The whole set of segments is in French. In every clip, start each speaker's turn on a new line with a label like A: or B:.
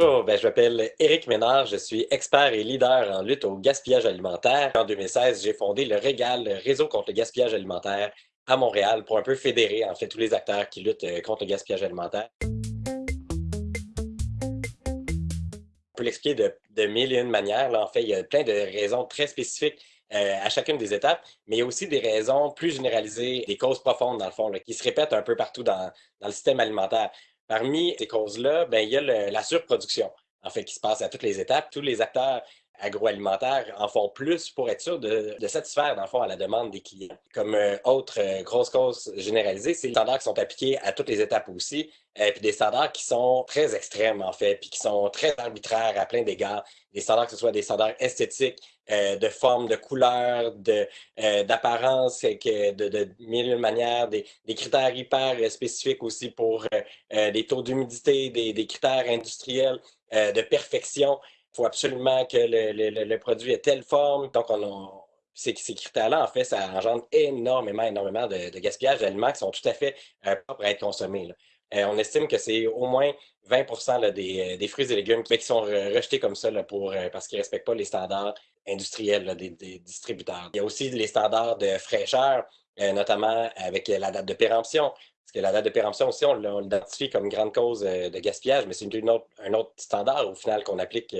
A: Bonjour, ben, je m'appelle Éric Ménard, je suis expert et leader en lutte au gaspillage alimentaire. En 2016, j'ai fondé le Régal, le réseau contre le gaspillage alimentaire à Montréal pour un peu fédérer en fait tous les acteurs qui luttent euh, contre le gaspillage alimentaire. On peut l'expliquer de, de mille et une manières. Là. En fait, il y a plein de raisons très spécifiques euh, à chacune des étapes, mais il y a aussi des raisons plus généralisées, des causes profondes, dans le fond, qui se répètent un peu partout dans le système alimentaire. Parmi ces causes-là, ben, il y a la surproduction, en fait, qui se passe à toutes les étapes. Tous les acteurs agroalimentaires en font plus pour être sûr de, de satisfaire, dans le fond, à la demande des clients. Comme euh, autre euh, grosse cause généralisée, c'est les standards qui sont appliqués à toutes les étapes aussi, euh, puis des standards qui sont très extrêmes, en fait, puis qui sont très arbitraires à plein d'égards. Des standards, que ce soit des standards esthétiques, de forme, de couleur, de, d'apparence, que de, de mille manières, des, critères hyper spécifiques aussi pour des taux d'humidité, des, critères industriels de perfection. Il faut absolument que le, le- le- produit ait telle forme. Donc, on, on- ces, critères-là, en fait, ça engendre énormément, énormément de, gaspillage d'aliments qui sont tout à fait euh, propres à être consommés. Euh, on estime que c'est au moins 20 là, des, euh, des fruits et légumes qui sont re- rejetés comme ça pour, parce qu'ils ne respectent pas les standards industriels des, des distributeurs. Il y a aussi les standards de fraîcheur, notamment avec la date de péremption. Parce que la date de péremption aussi, on l'identifie comme grande cause de gaspillage, mais c'est une autre- un autre standard au final qu'on applique.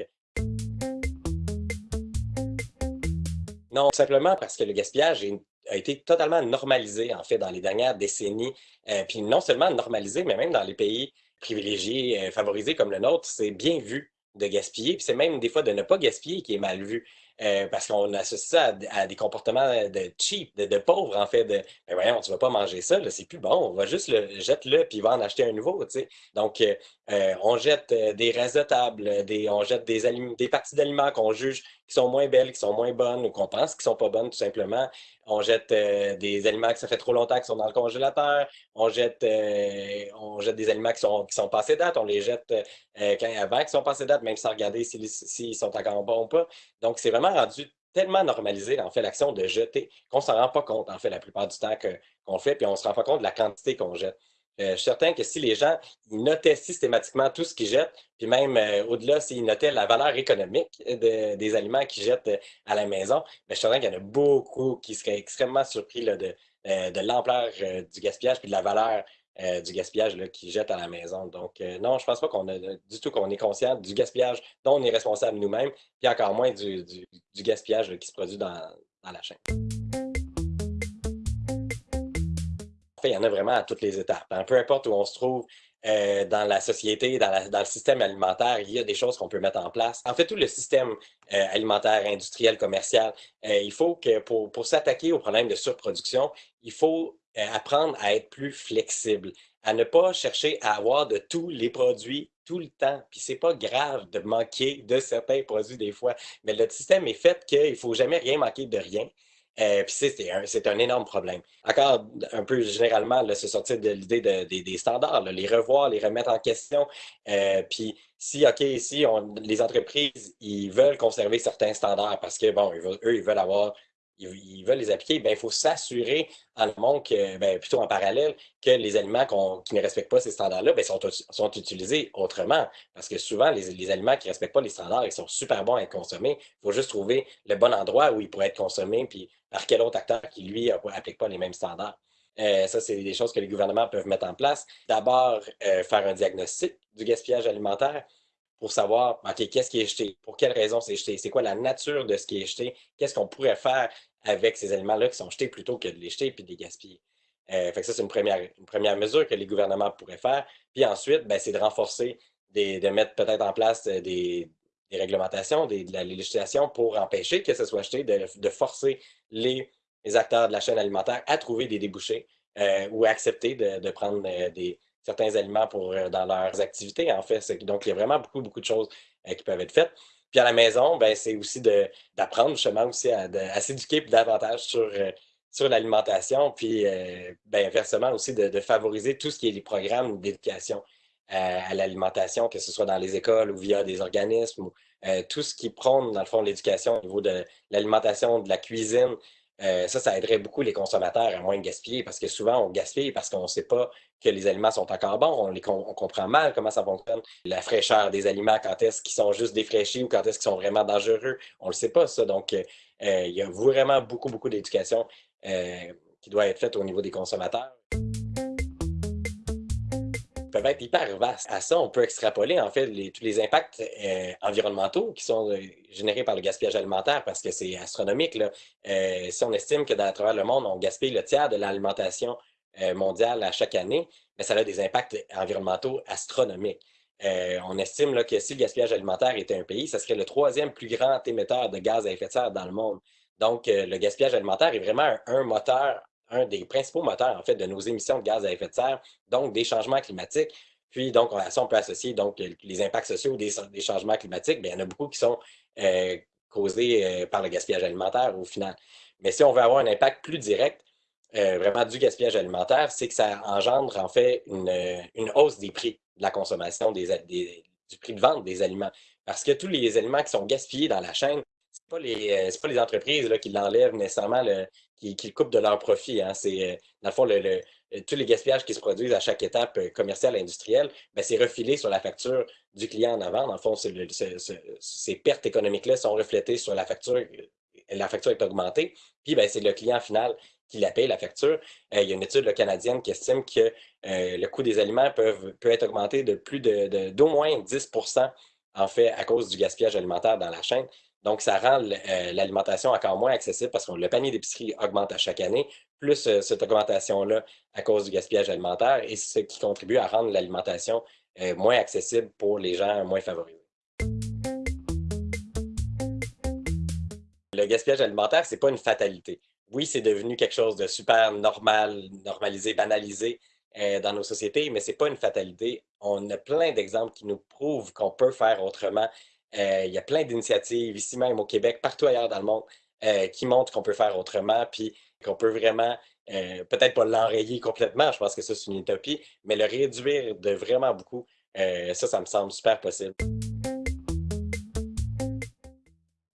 A: Non, simplement parce que le gaspillage a été totalement normalisé, en fait, dans les dernières décennies. Euh, puis non seulement normalisé, mais même dans les pays privilégiés, euh, favorisés comme le nôtre, c'est bien vu de gaspiller. Puis c'est même des fois de ne pas gaspiller qui est mal vu. Euh, parce qu'on associe ça à, des comportements de cheap, de, pauvres, en fait, de ben voyons, tu vas pas manger ça, c'est plus bon, on va juste le jette-le puis va en acheter un nouveau, tu sais. Donc, euh, euh, on jette euh, des restes de table, des, on jette des, parties d'aliments qu'on juge qui sont moins belles, qui sont moins bonnes ou qu'on pense qui sont pas bonnes, tout simplement. On jette euh, des aliments que ça fait trop longtemps qui sont dans le congélateur. On jette, euh, des aliments qui sont, qui sont passés date. On les jette euh, avant qu'ils sont passés date, même sans regarder s'ils s'ils sont encore bons ou pas. Donc, c'est vraiment rendu tellement normalisé, fait, l'action de jeter, qu'on s'en rend pas compte, en fait, la plupart du temps qu'on fait, puis on se rend pas compte de la quantité qu'on jette. Euh, je suis certain que si les gens notaient systématiquement tout ce qu'ils jettent, puis même euh, au-delà, s'ils notaient la valeur économique de- des aliments qu'ils jettent euh, à la maison, ben, je suis certain qu'il y en a beaucoup qui seraient extrêmement surpris là, de, euh, de l'ampleur euh, du gaspillage puis de la valeur euh, du gaspillage qu'ils jettent à la maison. Donc, euh, non, je pense pas qu'on a du tout qu'on est conscient du gaspillage dont on est responsable nous-mêmes, puis encore moins du, du- gaspillage qui se produit dans, dans la chaîne. En fait, il y en a vraiment à toutes les étapes. hein. Peu importe où on se trouve euh, dans la société, dans, la- dans le système alimentaire, il y a des choses qu'on peut mettre en place. En fait, tout le système euh, alimentaire, industriel, commercial, euh, il faut que pour, pour s'attaquer au problème de surproduction, il faut euh, apprendre à être plus flexible, à ne pas chercher à avoir de tous les produits tout le temps. Puis c'est pas grave de manquer de certains produits des fois, mais le système est fait qu'il faut jamais rien manquer de rien. Euh, puis c'est un, un énorme problème. Encore un peu généralement, se sortir de l'idée de- des standards, les revoir, les remettre en question. Euh, puis si, OK, on, les entreprises, ils veulent conserver certains standards parce que, bon, eux, ils veulent avoir, ils, veulent les appliquer, ben, il faut s'assurer en amont que, ben, plutôt en parallèle, que les aliments qui ne respectent pas ces standards-là, ben, sont, sont utilisés autrement. Parce que souvent, les, les aliments qui ne respectent pas les standards, ils sont super bons à être consommés. Il faut juste trouver le bon endroit où ils pourraient être consommés, puis par quel autre acteur qui, lui, n'applique pas les mêmes standards. Euh, ça, c'est des choses que les gouvernements peuvent mettre en place. D'abord, euh, faire un diagnostic du gaspillage alimentaire pour savoir, OK, qu'est-ce qui est jeté? Pour quelles raisons c'est jeté? C'est quoi la nature de ce qui est jeté? Qu'est-ce qu'on pourrait faire avec ces aliments-là qui sont jetés plutôt que de les jeter puis de les gaspiller? Euh, fait que ça, c'est une première, une première mesure que les gouvernements pourraient faire. Puis ensuite, ben, c'est de renforcer, des, de mettre peut-être en place euh, des, des réglementations, des, de la législation pour empêcher que ce soit jeté, de, de forcer les, les acteurs de la chaîne alimentaire à trouver des débouchés euh, ou à accepter de, de prendre des, certains aliments pour, euh, dans leurs activités, en fait. Donc, il y a vraiment beaucoup, beaucoup de choses euh, qui peuvent être faites. Puis à la maison, ben, c'est aussi d'apprendre justement aussi à, s'éduquer davantage sur, euh, sur l'alimentation, puis ben, inversement aussi de, favoriser tout ce qui est les programmes d'éducation à l'alimentation, que ce soit dans les écoles ou via des organismes, ou tout ce qui prône, dans le fond, l'éducation au niveau de l'alimentation, de la cuisine, ça, ça aiderait beaucoup les consommateurs à moins gaspiller parce que souvent, on gaspille parce qu'on ne sait pas que les aliments sont encore bons, on, les, comprend mal comment ça fonctionne, la fraîcheur des aliments, quand est-ce qu'ils sont juste défraîchis ou quand est-ce qu'ils sont vraiment dangereux, on ne le sait pas, ça. Donc, il y a vraiment beaucoup, beaucoup d'éducation qui doit être faite au niveau des consommateurs peuvent être hyper vastes. À ça, on peut extrapoler en fait tous les impacts euh, environnementaux qui sont euh, générés par le gaspillage alimentaire parce que c'est astronomique. Là. Euh, si on estime que dans, travers le monde, on gaspille le tiers de l'alimentation mondiale à chaque année, mais ça a des impacts environnementaux astronomiques. on estime que si le gaspillage alimentaire était un pays, ce serait le troisième plus grand émetteur de gaz à effet de serre dans le monde. Donc, le gaspillage alimentaire est vraiment un moteur un des principaux moteurs, en fait, de nos émissions de gaz à effet de serre, donc des changements climatiques. Puis, donc, à ça, on peut associer donc, les impacts sociaux des, changements climatiques. Il y en a beaucoup qui sont euh, causés euh, par le gaspillage alimentaire au final. Mais si on veut avoir un impact plus direct, euh, vraiment du gaspillage alimentaire, c'est que ça engendre en fait une, hausse des prix de la consommation, des, du prix de vente des aliments. Parce que tous les aliments qui sont gaspillés dans la chaîne, ce pas les, pas les entreprises là, qui l'enlèvent nécessairement, le, qui, coupent de leur profit. Hein. C'est, euh, dans le fond, le, tous les gaspillages qui se produisent à chaque étape euh, commerciale et industrielle, ben, c'est refilé sur la facture du client en avant. Dans le fond, ces pertes économiques-là sont reflétées sur la facture. La facture est augmentée. Puis, ben, c'est le client final qui la paye, la facture. il y a une étude canadienne qui estime que le coût des aliments peut être augmenté de plus de, d'au moins 10 en fait, à cause du gaspillage alimentaire dans la chaîne. Donc, ça rend euh, l'alimentation encore moins accessible parce que le panier d'épicerie augmente à chaque année, plus euh, cette augmentation-là à cause du gaspillage alimentaire, et ce qui contribue à rendre l'alimentation euh, moins accessible pour les gens moins favorisés. Le gaspillage alimentaire, ce n'est pas une fatalité. Oui, c'est devenu quelque chose de super normal, normalisé, banalisé dans nos sociétés, mais ce n'est pas une fatalité. On a plein d'exemples qui nous prouvent qu'on peut faire autrement il y a plein d'initiatives ici même au Québec, partout ailleurs dans le monde, euh, qui montrent qu'on peut faire autrement, puis qu'on peut vraiment, euh, peut-être pas l'enrayer complètement, je pense que ça c'est une utopie, mais le réduire de vraiment beaucoup, ça, ça me semble super possible.